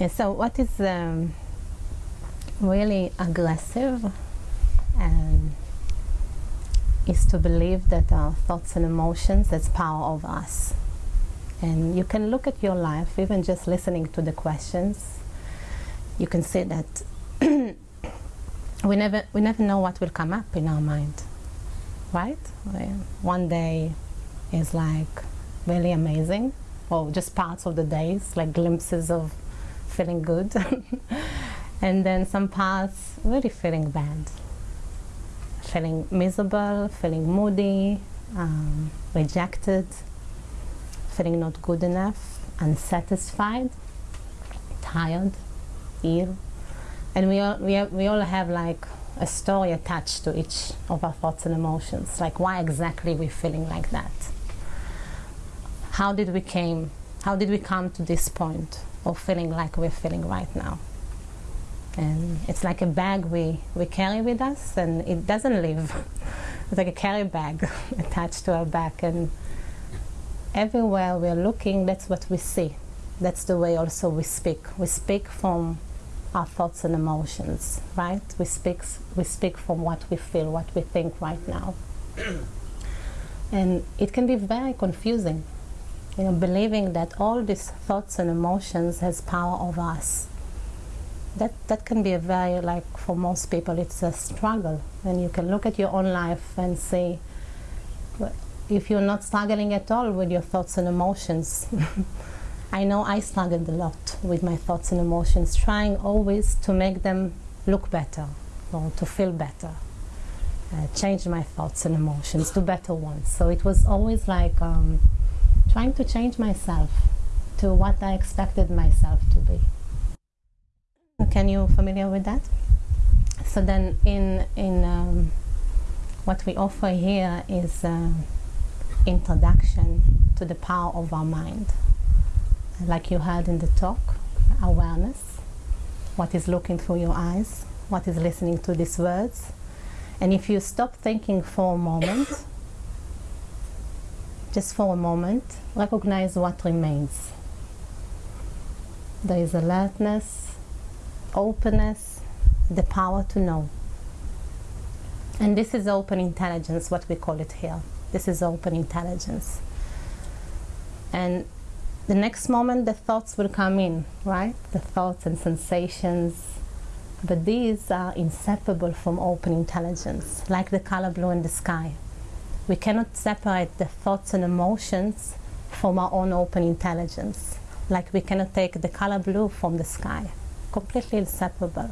And so, what is um, really aggressive and is to believe that our thoughts and emotions has power over us. And you can look at your life, even just listening to the questions, you can see that we never we never know what will come up in our mind, right? One day is like really amazing, or just parts of the days, like glimpses of feeling good, and then some parts really feeling bad, feeling miserable, feeling moody, um, rejected, feeling not good enough, unsatisfied, tired, ill, and we all we, we all have like a story attached to each of our thoughts and emotions. Like why exactly we're feeling like that? How did we came how did we come to this point of feeling like we're feeling right now. And it's like a bag we, we carry with us and it doesn't leave. It's like a carry bag attached to our back and everywhere we're looking that's what we see. That's the way also we speak. We speak from our thoughts and emotions, right? We speak, we speak from what we feel, what we think right now. and it can be very confusing, you know, believing that all these thoughts and emotions has power over us. That, that can be a very, like for most people, it's a struggle. And you can look at your own life and see if you're not struggling at all with your thoughts and emotions. I know I struggled a lot with my thoughts and emotions, trying always to make them look better or to feel better, uh, change my thoughts and emotions to better ones. So it was always like um, trying to change myself to what I expected myself to be. Can you familiar with that? So then, in in um, what we offer here is uh, introduction to the power of our mind like you heard in the talk, awareness, what is looking through your eyes, what is listening to these words. And if you stop thinking for a moment, just for a moment, recognize what remains. There is alertness, openness, the power to know. And this is open intelligence, what we call it here. This is open intelligence. And the next moment the thoughts will come in, right? The thoughts and sensations. But these are inseparable from open intelligence, like the color blue in the sky. We cannot separate the thoughts and emotions from our own open intelligence, like we cannot take the color blue from the sky. Completely inseparable.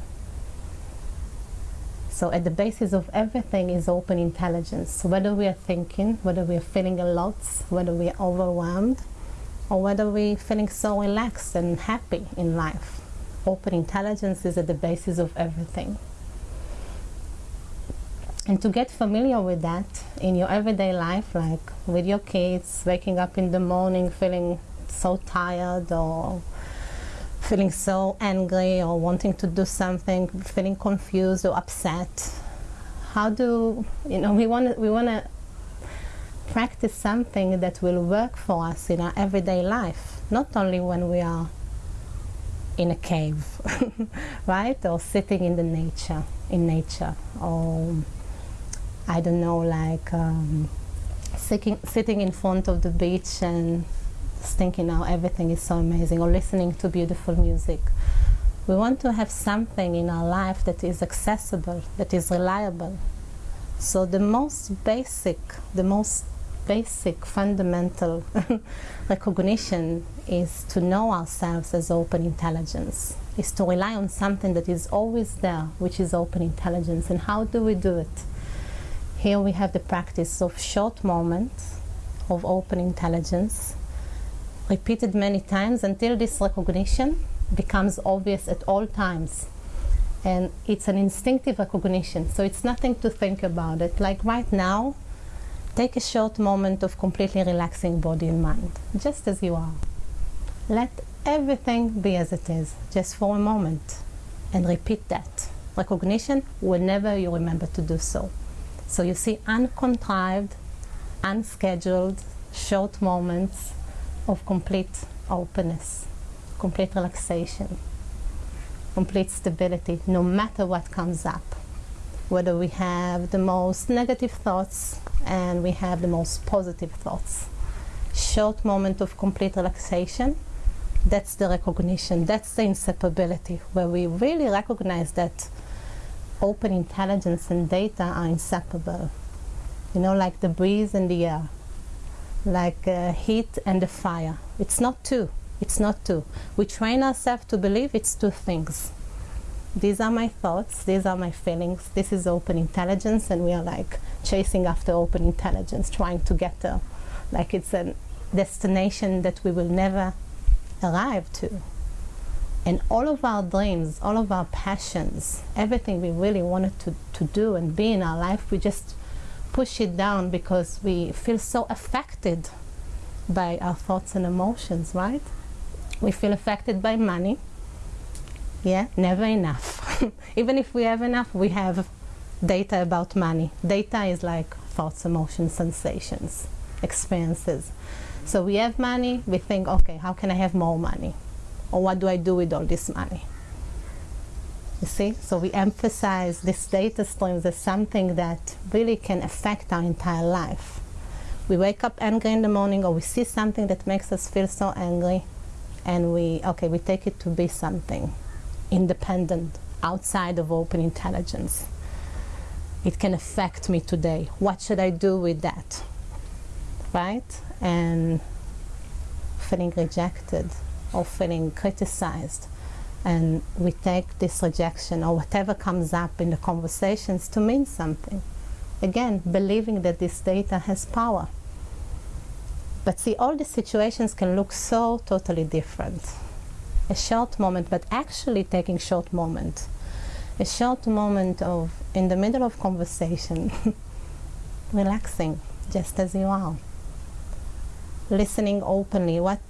So at the basis of everything is open intelligence. Whether we are thinking, whether we are feeling a lot, whether we are overwhelmed, or whether we're feeling so relaxed and happy in life. Open intelligence is at the basis of everything. And to get familiar with that in your everyday life, like with your kids, waking up in the morning feeling so tired or feeling so angry or wanting to do something, feeling confused or upset. How do you know we want we want to practice something that will work for us in our everyday life, not only when we are in a cave, right? Or sitting in the nature, in nature, or I don't know, like um, sitting, sitting in front of the beach and thinking how everything is so amazing, or listening to beautiful music. We want to have something in our life that is accessible, that is reliable. So the most basic, the most basic fundamental recognition is to know ourselves as open intelligence, is to rely on something that is always there, which is open intelligence. And how do we do it? Here we have the practice of short moments of open intelligence, repeated many times until this recognition becomes obvious at all times. And it's an instinctive recognition, so it's nothing to think about it. Like right now, Take a short moment of completely relaxing body and mind, just as you are. Let everything be as it is, just for a moment, and repeat that. Recognition whenever you remember to do so. So you see uncontrived, unscheduled, short moments of complete openness, complete relaxation. complete stability no matter what comes up. Whether we have the most negative thoughts and we have the most positive thoughts. Short moment of complete relaxation, that's the recognition, that's the inseparability, where we really recognize that open intelligence and data are inseparable. You know, like the breeze and the air, like uh, heat and the fire. It's not two. It's not two. We train ourselves to believe it's two things. These are my thoughts, these are my feelings, this is open intelligence, and we are like chasing after open intelligence, trying to get there. Like it's a destination that we will never arrive to. And all of our dreams, all of our passions, everything we really wanted to, to do and be in our life, we just push it down because we feel so affected by our thoughts and emotions, right? We feel affected by money. Yeah, never enough. Even if we have enough, we have data about money. Data is like thoughts, emotions, sensations, experiences. So we have money, we think, okay, how can I have more money? Or what do I do with all this money? You see? So we emphasize this data streams as something that really can affect our entire life. We wake up angry in the morning or we see something that makes us feel so angry and we, okay, we take it to be something independent, outside of open intelligence. It can affect me today. What should I do with that? Right? And feeling rejected feeling criticized. And we take this rejection or whatever comes up in the conversations to mean something. Again, believing that this data has power. But see, all these situations can look so totally different. A short moment, but actually taking short moment. A short moment of, in the middle of conversation, relaxing, just as you are. Listening openly. What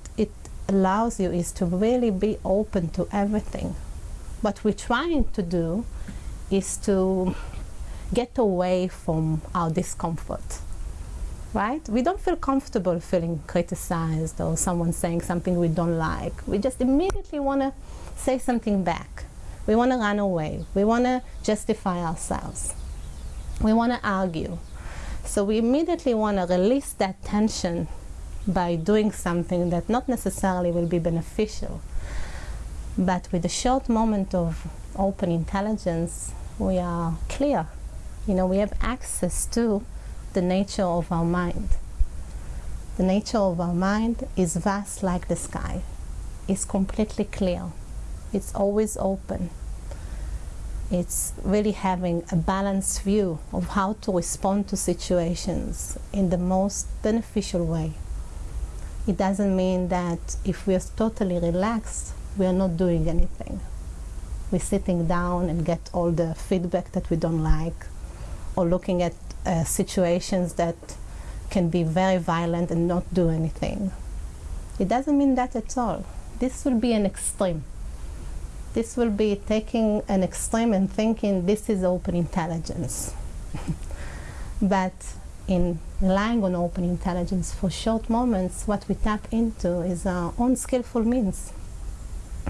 allows you is to really be open to everything. What we're trying to do is to get away from our discomfort right? We don't feel comfortable feeling criticized or someone saying something we don't like. We just immediately want to say something back. We want to run away. We want to justify ourselves. We want to argue. So we immediately want to release that tension by doing something that not necessarily will be beneficial. But with a short moment of open intelligence, we are clear. You know, we have access to the nature of our mind. The nature of our mind is vast like the sky. It's completely clear. It's always open. It's really having a balanced view of how to respond to situations in the most beneficial way. It doesn't mean that if we are totally relaxed, we are not doing anything. We're sitting down and get all the feedback that we don't like, or looking at uh, situations that can be very violent and not do anything. It doesn't mean that at all. This will be an extreme. This will be taking an extreme and thinking this is open intelligence. but in relying on open intelligence for short moments, what we tap into is our own skillful means.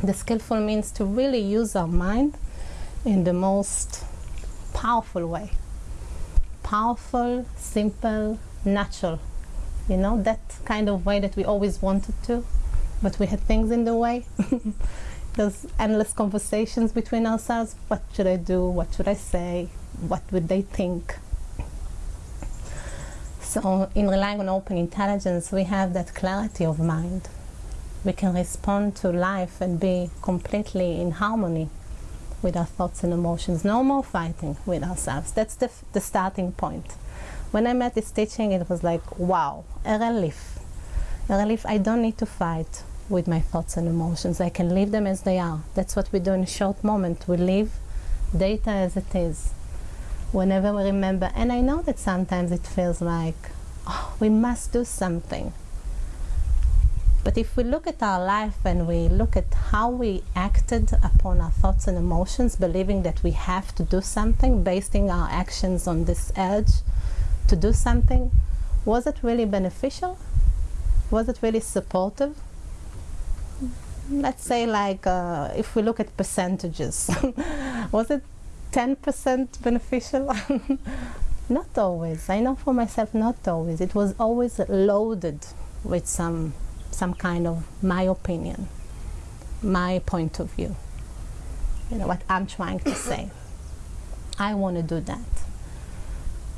The skillful means to really use our mind in the most powerful way powerful, simple, natural. You know, that kind of way that we always wanted to, but we had things in the way. Those endless conversations between ourselves what should I do? What should I say? What would they think? So, in relying on open intelligence, we have that clarity of mind. We can respond to life and be completely in harmony with our thoughts and emotions. No more fighting with ourselves. That's the, the starting point. When I met this teaching, it was like, wow, a relief. A relief. I don't need to fight with my thoughts and emotions. I can leave them as they are. That's what we do in a short moment. We leave data as it is. Whenever we remember, and I know that sometimes it feels like, oh, we must do something. But if we look at our life and we look at how we acted upon our thoughts and emotions, believing that we have to do something, basing our actions on this urge to do something, was it really beneficial? Was it really supportive? let's say like uh, if we look at percentages, was it 10% beneficial? not always. I know for myself, not always. It was always loaded with some some kind of my opinion, my point of view. You know what I'm trying to say. I want to do that.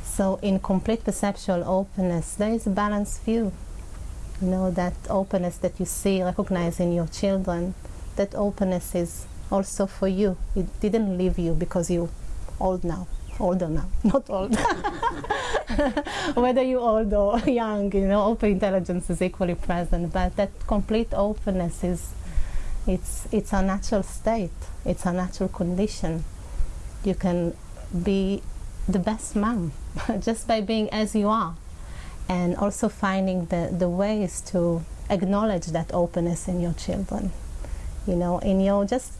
So in complete perceptual openness, there is a balanced view. You know, that openness that you see, recognize in your children, that openness is also for you. It didn't leave you because you're old now, older now, not old. Whether you're old or young, you know, open intelligence is equally present, but that complete openness is, it's, it's a natural state. It's a natural condition. You can be the best mom just by being as you are and also finding the, the ways to acknowledge that openness in your children you know in your just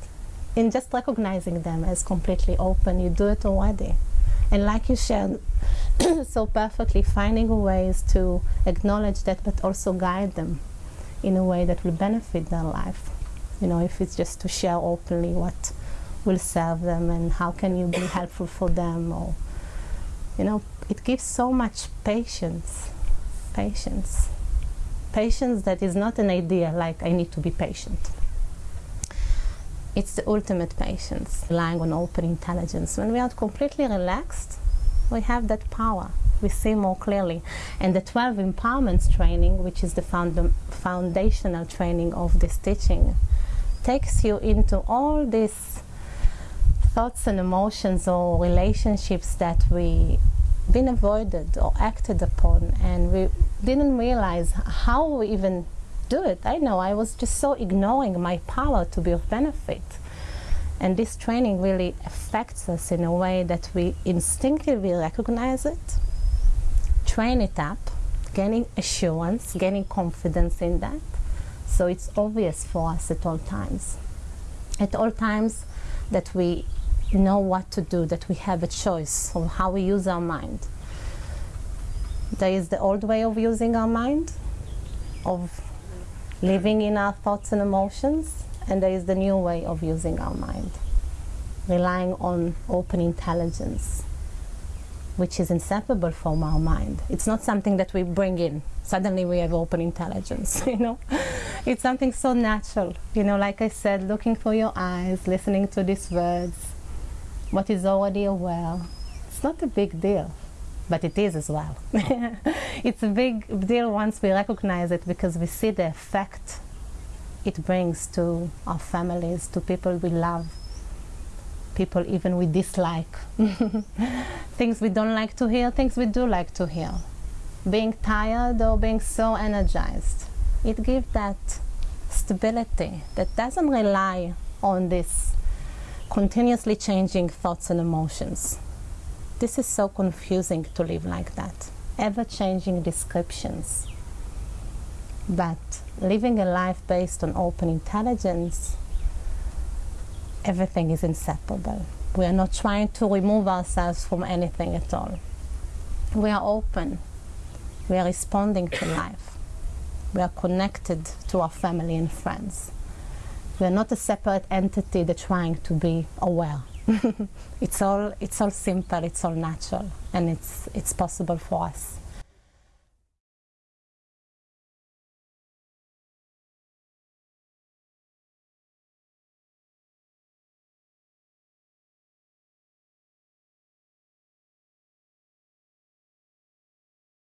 in just recognizing them as completely open you do it already. And like you shared so perfectly finding ways to acknowledge that but also guide them in a way that will benefit their life. You know if it's just to share openly what will serve them and how can you be helpful for them or you know it gives so much patience patience. Patience that is not an idea like i need to be patient it's the ultimate patience relying on open intelligence. When we are completely relaxed we have that power. We see more clearly. And the 12 empowerments training which is the found foundational training of this teaching takes you into all these thoughts and emotions or relationships that we been avoided or acted upon. And we didn't realize how we even do it. I know I was just so ignoring my power to be of benefit. And this training really affects us in a way that we instinctively recognize it, train it up, gaining assurance, gaining confidence in that. So it's obvious for us at all times. At all times that we know what to do, that we have a choice of how we use our mind. There is the old way of using our mind, of living in our thoughts and emotions, and there is the new way of using our mind, relying on open intelligence, which is inseparable from our mind. It's not something that we bring in. Suddenly we have open intelligence, you know? It's something so natural, you know, like I said, looking for your eyes, listening to these words, what is already aware. It's not a big deal, but it is as well. it's a big deal once we recognize it because we see the effect it brings to our families, to people we love, people even we dislike, things we don't like to hear, things we do like to hear. Being tired or being so energized, it gives that stability that doesn't rely on this continuously changing thoughts and emotions. This is so confusing to live like that. Ever changing descriptions. But living a life based on open intelligence, everything is inseparable. We are not trying to remove ourselves from anything at all. We are open. We are responding to life. We are connected to our family and friends. We're not a separate entity that's trying to be aware. it's all it's all simple, it's all natural, and it's it's possible for us.